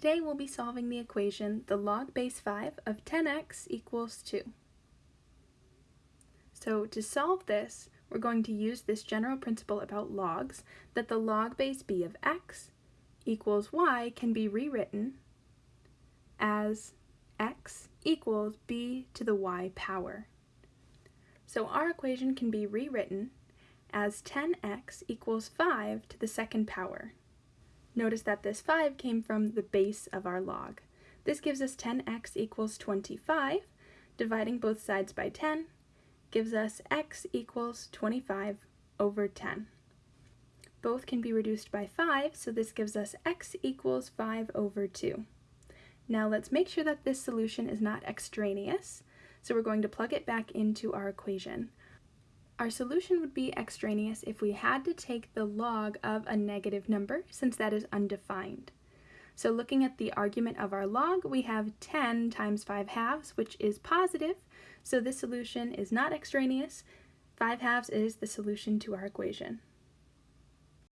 Today we'll be solving the equation the log base 5 of 10x equals 2. So to solve this, we're going to use this general principle about logs that the log base b of x equals y can be rewritten as x equals b to the y power. So our equation can be rewritten as 10x equals 5 to the second power. Notice that this 5 came from the base of our log. This gives us 10x equals 25. Dividing both sides by 10 gives us x equals 25 over 10. Both can be reduced by 5, so this gives us x equals 5 over 2. Now let's make sure that this solution is not extraneous, so we're going to plug it back into our equation. Our solution would be extraneous if we had to take the log of a negative number, since that is undefined. So looking at the argument of our log, we have 10 times 5 halves, which is positive, so this solution is not extraneous. 5 halves is the solution to our equation.